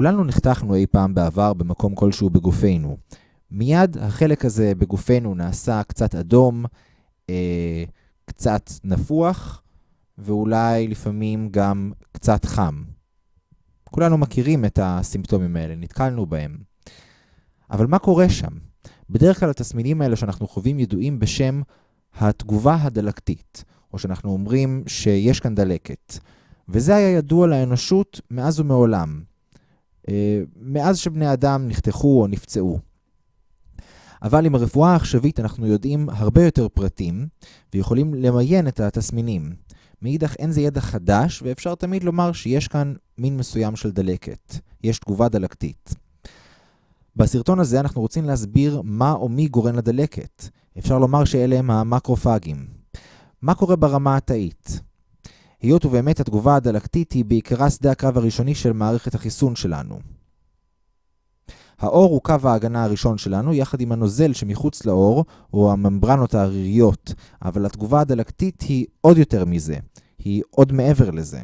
כולנו נחתכנו אי פעם בעבר במקום כלשהו בגופנו. מיד החלק הזה בגופנו נעשה קצת אדום, אה, קצת נפוח, ואולי לפעמים גם קצת חם. כולנו מכירים את הסימפטומים האלה, נתקלנו בהם. אבל מה קורה שם? בדרך כלל התסמינים האלה שאנחנו חווים ידועים בשם התגובה הדלקתית, או שאנחנו אומרים שיש כאן דלקת. וזה היה ידוע לאנושות מאז ומעולם. אה, מאז שבני אדם נחתכו או נפצעו. אבל עם הרפואה העכשווית אנחנו יודעים הרבה יותר פרטים, ויכולים למיין את התסמינים. מאידך אין זה ידע חדש, ואפשר תמיד לומר שיש כאן מין מסוים של דלקת. יש תגובה דלקתית. בסרטון הזה אנחנו רוצים להסביר מה או מי גורם לדלקת. אפשר לומר שאלה הם המקרופגים. מה קורה ברמה התאית? היות ובאמת התגובה הדלקתית היא בעיקרה שדה הקרב הראשוני של מערכת החיסון שלנו. האור הוא קו ההגנה הראשון שלנו, יחד עם הנוזל שמחוץ לאור, או הממברנות העריריות, אבל התגובה הדלקתית היא עוד יותר מזה, היא עוד מעבר לזה.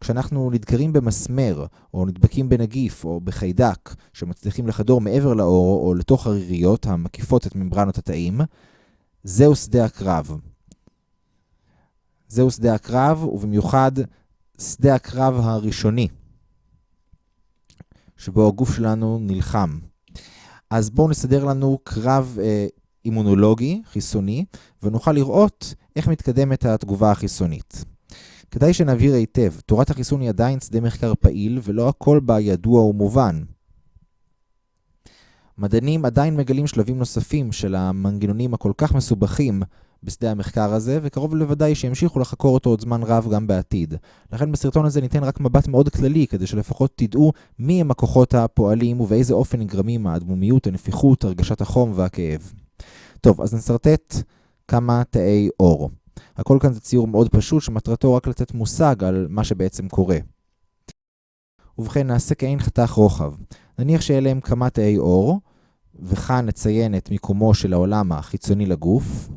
כשאנחנו נדקרים במסמר, או נדבקים בנגיף, או בחיידק, שמצליחים לחדור מעבר לאור, או לתוך הריריות המקיפות את ממברנות התאים, זהו שדה הקרב. זהו שדה הקרב, ובמיוחד שדה הקרב הראשוני, שבו הגוף שלנו נלחם. אז בואו נסדר לנו קרב אה, אימונולוגי, חיסוני, ונוכל לראות איך מתקדמת התגובה החיסונית. כדאי שנבהיר היטב, תורת החיסון היא עדיין שדה מחקר פעיל, ולא הכל בה ידוע ומובן. מדענים עדיין מגלים שלבים נוספים של המנגנונים הכל כך מסובכים בשדה המחקר הזה, וקרוב לוודאי שימשיכו לחקור אותו עוד זמן רב גם בעתיד. לכן בסרטון הזה ניתן רק מבט מאוד כללי, כדי שלפחות תדעו מי הם הכוחות הפועלים ובאיזה אופן נגרמים האדמומיות, הנפיחות, הרגשת החום והכאב. טוב, אז נסרטט כמה תאי אור. הכל כאן זה ציור מאוד פשוט, שמטרתו רק לתת מושג על מה שבעצם קורה. ובכן, נעשה כעין חתך רוחב. נניח שאלה הם כמה תאי אור, וכאן נציין את מיקומו של העולם החיצוני לגוף.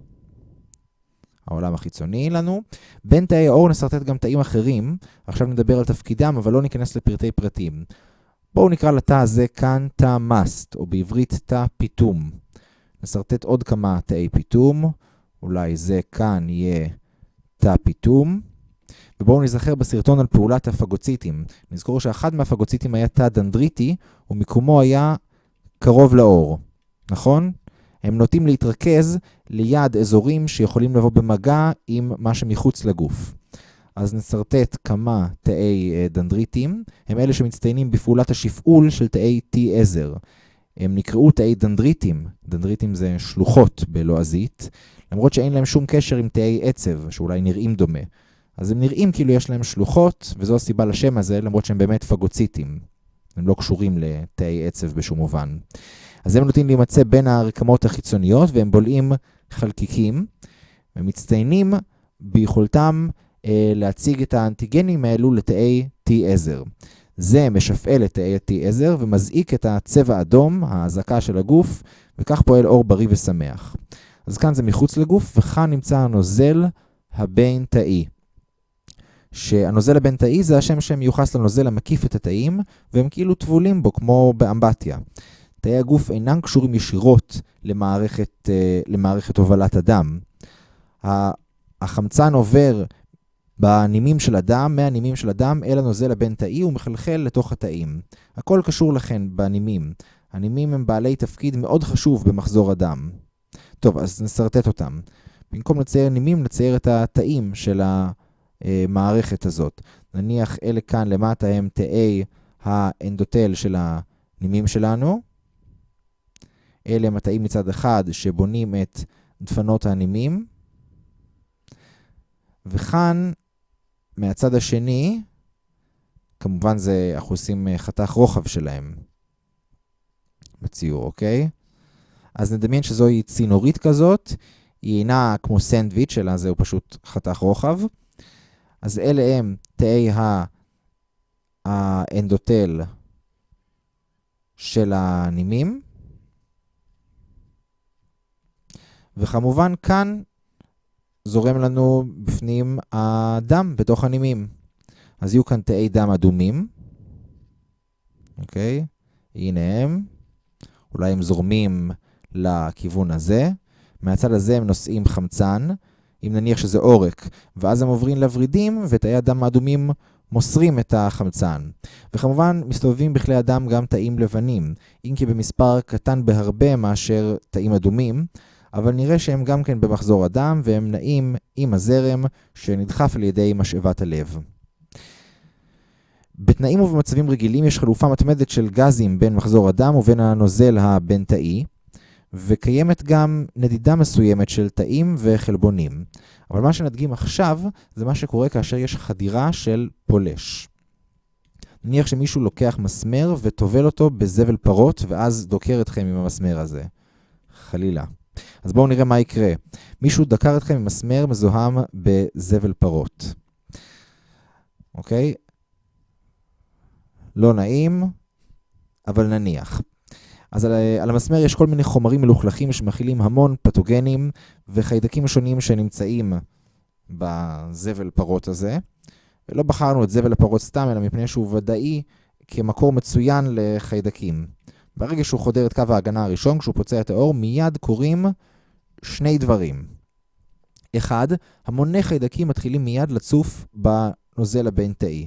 העולם החיצוני לנו. בין תאי האור נסרטט גם תאים אחרים, עכשיו נדבר על תפקידם, אבל לא ניכנס לפרטי פרטים. בואו נקרא לתא הזה כאן תא מאסט, או בעברית תא פיתום. נסרטט עוד כמה תאי פיתום, אולי זה כאן יהיה תא פיתום. ובואו נזכר בסרטון על פעולת הפגוציטים. נזכור שאחד מהפגוציטים היה תא דנדריטי, ומיקומו היה קרוב לאור, נכון? הם נוטים להתרכז ליד אזורים שיכולים לבוא במגע עם מה שמחוץ לגוף. אז נסרטט כמה תאי אה, דנדריטים, הם אלה שמצטיינים בפעולת השפעול של תאי T עזר. הם נקראו תאי דנדריטים, דנדריטים זה שלוחות בלועזית, למרות שאין להם שום קשר עם תאי עצב, שאולי נראים דומה. אז הם נראים כאילו יש להם שלוחות, וזו הסיבה לשם הזה, למרות שהם באמת פגוציטים. הם לא קשורים לתאי עצב בשום מובן. אז הם נוטים להימצא בין הרקמות החיצוניות, והם בולעים חלקיקים, ומצטיינים ביכולתם אה, להציג את האנטיגנים האלו לתאי T עזר. זה משפעל את תאי T עזר ומזעיק את הצבע האדום, האזעקה של הגוף, וכך פועל אור בריא ושמח. אז כאן זה מחוץ לגוף, וכאן נמצא הנוזל הבין-תאי. שהנוזל הבין-תאי זה השם שמיוחס לנוזל המקיף את התאים, והם כאילו טבולים בו, כמו באמבטיה. תאי הגוף אינם קשורים ישירות למערכת, אה, למערכת הובלת הדם. החמצן עובר בנימים של הדם, מהנימים של הדם אל הנוזל הבין-תאי ומחלחל לתוך התאים. הכל קשור לכן בנימים. הנימים הם בעלי תפקיד מאוד חשוב במחזור הדם. טוב, אז נסרטט אותם. במקום לצייר נימים, נצייר את התאים של המערכת הזאת. נניח אלה כאן למטה הם תאי האנדוטל של הנימים שלנו. אלה התאים מצד אחד שבונים את דפנות הנימים. וכאן, מהצד השני, כמובן זה, אנחנו עושים חתך רוחב שלהם בציור, אוקיי? אז נדמיין שזוהי צינורית כזאת, היא אינה כמו סנדוויץ', אלא זהו פשוט חתך רוחב. אז אלה הם תאי האנדוטל של הנימים. וכמובן כאן זורם לנו בפנים הדם בתוך הנימים. אז יהיו כאן תאי דם אדומים, אוקיי? הנה הם. אולי הם זורמים לכיוון הזה. מהצד הזה הם נושאים חמצן. אם נניח שזה עורק, ואז הם עוברים לוורידים, ותאי הדם האדומים מוסרים את החמצן. וכמובן, מסתובבים בכלי הדם גם תאים לבנים, אם כי במספר קטן בהרבה מאשר תאים אדומים, אבל נראה שהם גם כן במחזור הדם, והם נעים עם הזרם שנדחף על ידי משאבת הלב. בתנאים ובמצבים רגילים יש חלופה מתמדת של גזים בין מחזור הדם ובין הנוזל הבין-תאי, וקיימת גם נדידה מסוימת של תאים וחלבונים. אבל מה שנדגים עכשיו זה מה שקורה כאשר יש חדירה של פולש. נניח שמישהו לוקח מסמר וטובל אותו בזבל פרות ואז דוקר אתכם עם המסמר הזה. חלילה. אז בואו נראה מה יקרה. מישהו דקר אתכם עם מסמר מזוהם בזבל פרות. אוקיי? לא נעים, אבל נניח. אז על, על המסמר יש כל מיני חומרים מלוכלכים שמכילים המון פתוגנים וחיידקים שונים שנמצאים בזבל פרות הזה. ולא בחרנו את זבל הפרות סתם, אלא מפני שהוא ודאי כמקור מצוין לחיידקים. ברגע שהוא חודר את קו ההגנה הראשון, כשהוא פוצע את האור, מיד קורים שני דברים. אחד, המוני חיידקים מתחילים מיד לצוף בנוזל הבין-תאי.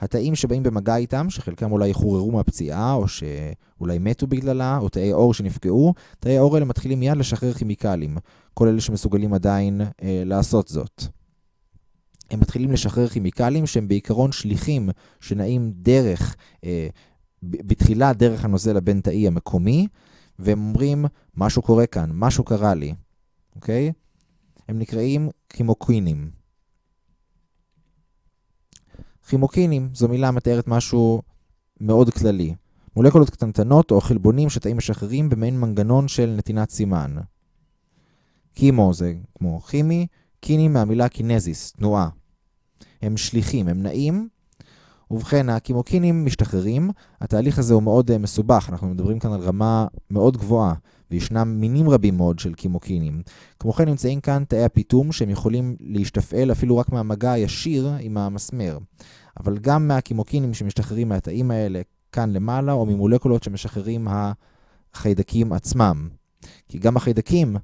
התאים שבאים במגע איתם, שחלקם אולי חוררו מהפציעה, או שאולי מתו בגללה, או תאי עור שנפגעו, תאי העור האלה מתחילים מיד לשחרר כימיקלים, כל אלה שמסוגלים עדיין אה, לעשות זאת. הם מתחילים לשחרר כימיקלים שהם בעיקרון שליחים שנעים דרך, אה, בתחילה דרך הנוזל הבין-תאי המקומי, והם אומרים, משהו קורה כאן, משהו קרה לי, אוקיי? הם נקראים כימוקווינים. כימוקינים זו מילה מתארת משהו מאוד כללי. מולקולות קטנטנות או חלבונים שתאים משחררים במעין מנגנון של נתינת סימן. קימו זה כמו כימי, קיני מהמילה קינזיס, תנועה. הם שליחים, הם נעים, ובכן, הקימוקינים משתחררים. התהליך הזה הוא מאוד uh, מסובך, אנחנו מדברים כאן על רמה מאוד גבוהה, וישנם מינים רבים מאוד של קימוקינים. כמו כן נמצאים כאן תאי הפיתום שהם יכולים להשתפעל אפילו רק מהמגע הישיר עם המסמר. אבל גם מהקימוקינים שמשתחררים מהתאים האלה כאן למעלה, או ממולקולות שמשחררים החיידקים עצמם. כי גם החיידקים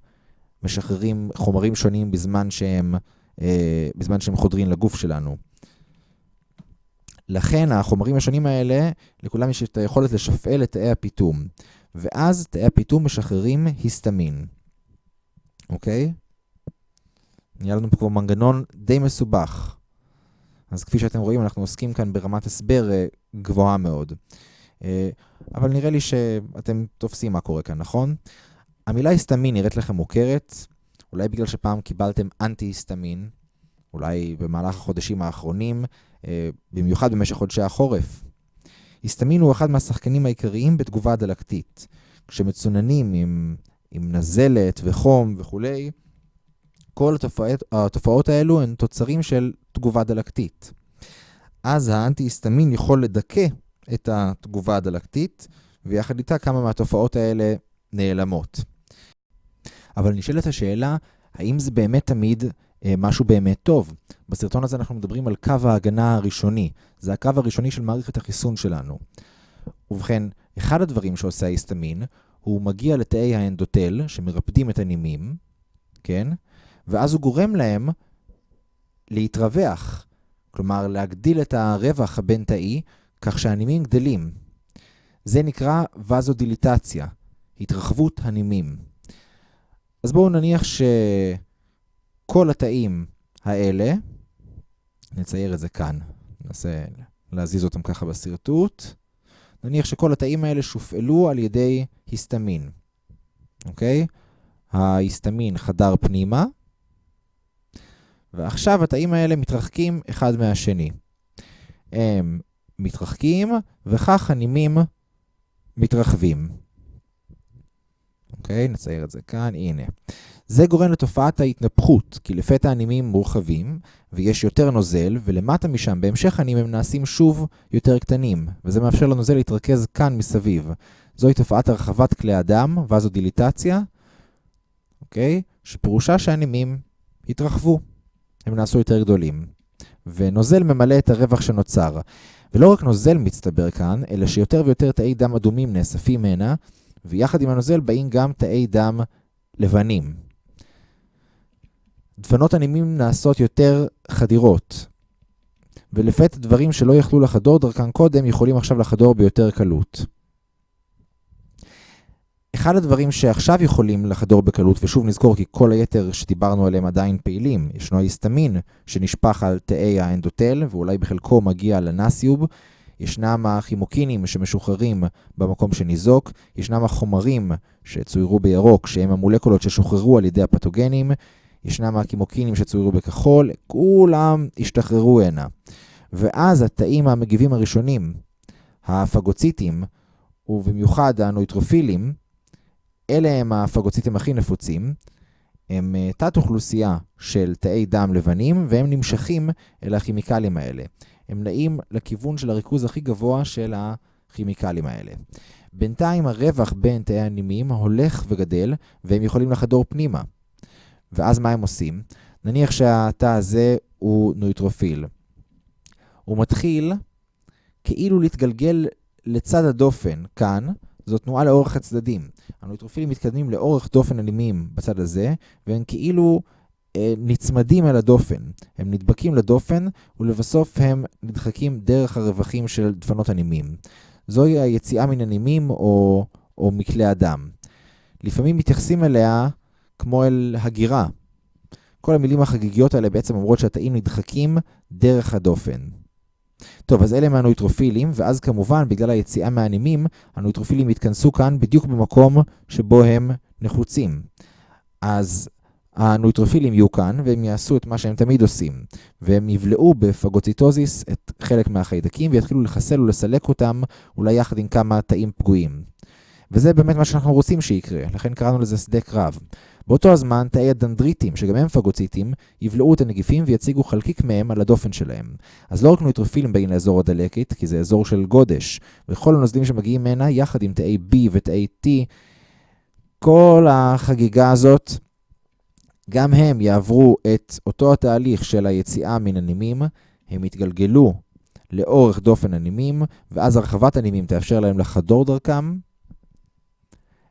משחררים חומרים שונים בזמן שהם, אה, בזמן שהם חודרים לגוף שלנו. לכן החומרים השונים האלה, לכולם יש את היכולת לשפעל את תאי הפיתום. ואז תאי הפיתום משחררים היסטמין. אוקיי? נהיה לנו פה כבר מנגנון די מסובך. אז כפי שאתם רואים, אנחנו עוסקים כאן ברמת הסבר אה, גבוהה מאוד. אה, אבל נראה לי שאתם תופסים מה קורה כאן, נכון? המילה היסטמין נראית לכם מוכרת, אולי בגלל שפעם קיבלתם אנטי-היסטמין, אולי במהלך החודשים האחרונים, במיוחד במשך חודשי החורף. היסטמין הוא אחד מהשחקנים העיקריים בתגובה הדלקתית. כשמצוננים עם, עם נזלת וחום וכולי, כל התופעות, התופעות האלו הן תוצרים של תגובה דלקתית. אז האנטי-היסטמין יכול לדכא את התגובה הדלקתית, ויחד איתה כמה מהתופעות האלה נעלמות. אבל נשאלת השאלה, האם זה באמת תמיד אה, משהו באמת טוב? בסרטון הזה אנחנו מדברים על קו ההגנה הראשוני. זה הקו הראשוני של מערכת החיסון שלנו. ובכן, אחד הדברים שעושה ההיסטמין, הוא מגיע לתאי האנדוטל, שמרפדים את הנימים, כן? ואז הוא גורם להם להתרווח, כלומר להגדיל את הרווח הבין-תאי, כך שהנימים גדלים. זה נקרא וזודיליטציה, התרחבות הנימים. אז בואו נניח שכל התאים האלה, נצייר את זה כאן, ננסה להזיז אותם ככה בשרטוט, נניח שכל התאים האלה שופעלו על ידי היסטמין, אוקיי? ההיסטמין חדר פנימה, ועכשיו התאים האלה מתרחקים אחד מהשני. הם מתרחקים, וכך הנימים מתרחבים. אוקיי, נצייר את זה כאן, הנה. זה גורם לתופעת ההתנפחות, כי לפתע הנימים מורחבים, ויש יותר נוזל, ולמטה משם, בהמשך הנימים הם נעשים שוב יותר קטנים, וזה מאפשר לנוזל להתרכז כאן מסביב. זוהי תופעת הרחבת כלי הדם, וזודיליטציה, אוקיי? שפירושה שהנימים התרחבו. הם נעשו יותר גדולים. ונוזל ממלא את הרווח שנוצר. ולא רק נוזל מצטבר כאן, אלא שיותר ויותר תאי דם אדומים נאספים הנה, ויחד עם הנוזל באים גם תאי דם לבנים. דפנות הנימים נעשות יותר חדירות, ולפתע דברים שלא יכלו לחדור דרכן קודם יכולים עכשיו לחדור ביותר קלות. אחד הדברים שעכשיו יכולים לחדור בקלות, ושוב נזכור כי כל היתר שדיברנו עליהם עדיין פעילים, ישנו ההיסטמין שנשפך על תאי האנדוטל ואולי בחלקו מגיע לנסיוב, ישנם הכימוקינים שמשוחררים במקום שניזוק, ישנם החומרים שצוירו בירוק שהם המולקולות ששוחררו על ידי הפתוגנים, ישנם הכימוקינים שצוירו בכחול, כולם השתחררו הנה. ואז התאים המגיבים הראשונים, הפגוציטים, ובמיוחד הנויטרופילים, אלה הם הפגוציטים הכי נפוצים, הם אה, תת-אוכלוסייה של תאי דם לבנים, והם נמשכים אל הכימיקלים האלה. הם נעים לכיוון של הריכוז הכי גבוה של הכימיקלים האלה. בינתיים הרווח בין תאי הנימים הולך וגדל, והם יכולים לחדור פנימה. ואז מה הם עושים? נניח שהתא הזה הוא נויטרופיל. הוא מתחיל כאילו להתגלגל לצד הדופן, כאן, זו תנועה לאורך הצדדים. הנויטרופילים מתקדמים לאורך דופן אלימים בצד הזה, והם כאילו נצמדים אל הדופן. הם נדבקים לדופן, ולבסוף הם נדחקים דרך הרווחים של דפנות הנימים. זוהי היציאה מן הנימים או, או מכלי הדם. לפעמים מתייחסים אליה כמו אל הגירה. כל המילים החגיגיות האלה בעצם אומרות שהתאים נדחקים דרך הדופן. טוב, אז אלה מהנויטרופילים, ואז כמובן, בגלל היציאה מהנימים, הנויטרופילים יתכנסו כאן בדיוק במקום שבו הם נחוצים. אז הנויטרופילים יהיו כאן, והם יעשו את מה שהם תמיד עושים. והם יבלעו בפגוציטוזיס את חלק מהחיידקים, ויתחילו לחסל ולסלק אותם, אולי יחד עם כמה תאים פגועים. וזה באמת מה שאנחנו רוצים שיקרה, לכן קראנו לזה שדה קרב. באותו הזמן, תאי הדנדריטים, שגם הם פגוציטים, יבלעו את הנגיפים ויציגו חלקיק מהם על הדופן שלהם. אז לא רק נויטרופילים באים לאזור הדלקת, כי זה אזור של גודש, וכל הנוזלים שמגיעים מהנה, יחד עם תאי B ותאי T, כל החגיגה הזאת, גם הם יעברו את אותו התהליך של היציאה מן הנימים, הם יתגלגלו לאורך דופן הנימים, ואז הרחבת הנימים תאפשר להם לחדור דרכם,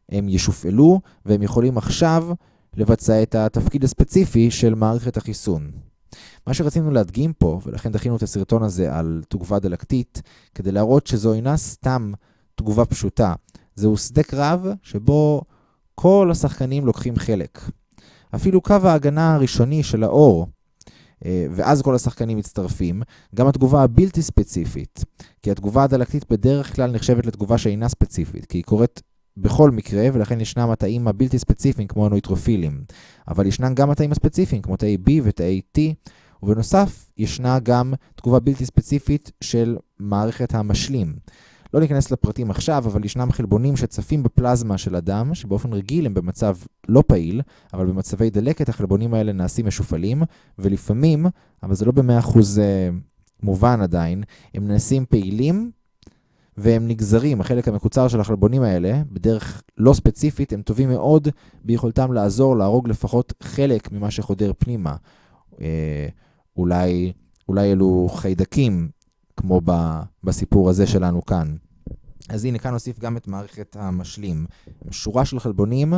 הם ישופעלו, והם יכולים עכשיו לבצע את התפקיד הספציפי של מערכת החיסון. מה שרצינו להדגים פה, ולכן דחינו את הסרטון הזה על תגובה דלקתית, כדי להראות שזו אינה סתם תגובה פשוטה. זהו שדה קרב שבו כל השחקנים לוקחים חלק. אפילו קו ההגנה הראשוני של האור, אה, ואז כל השחקנים מצטרפים, גם התגובה הבלתי ספציפית, כי התגובה הדלקתית בדרך כלל נחשבת לתגובה שאינה ספציפית, כי היא קורית בכל מקרה, ולכן ישנם התאים הבלתי ספציפיים כמו הנויטרופילים. אבל ישנם גם התאים הספציפיים כמו תאי B ותאי T, ובנוסף ישנה גם תגובה בלתי ספציפית של מערכת המשלים. לא ניכנס לפרטים עכשיו, אבל ישנם חלבונים שצפים בפלזמה של אדם, שבאופן רגיל הם במצב לא פעיל, אבל במצבי דלקת החלבונים האלה נעשים משופלים, ולפעמים, אבל זה לא במאה אחוז אה, מובן עדיין, הם נעשים פעילים והם נגזרים, החלק המקוצר של החלבונים האלה, בדרך לא ספציפית, הם טובים מאוד ביכולתם לעזור להרוג לפחות חלק ממה שחודר פנימה. אה, אולי, אולי אלו חיידקים, כמו בסיפור הזה שלנו כאן. אז הנה, כאן נוסיף גם את מערכת המשלים. שורה של חלבונים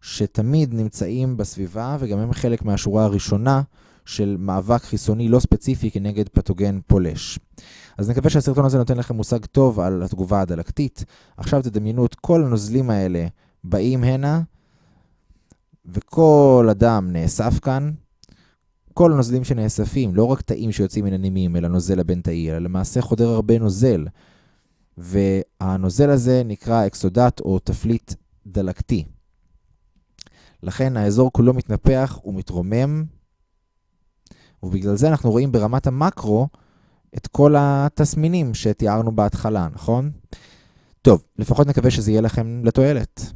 שתמיד נמצאים בסביבה, וגם הם חלק מהשורה הראשונה של מאבק חיסוני לא ספציפי כנגד פתוגן פולש. אז נקווה שהסרטון הזה נותן לכם מושג טוב על התגובה הדלקתית. עכשיו תדמיינו את כל הנוזלים האלה באים הנה, וכל אדם נאסף כאן. כל הנוזלים שנאספים, לא רק תאים שיוצאים מן הנימים אל הנוזל הבין-תאי, אלא למעשה חודר הרבה נוזל. והנוזל הזה נקרא אקסודט או תפליט דלקתי. לכן האזור כולו מתנפח ומתרומם, ובגלל זה אנחנו רואים ברמת המקרו את כל התסמינים שתיארנו בהתחלה, נכון? טוב, לפחות נקווה שזה יהיה לכם לתועלת.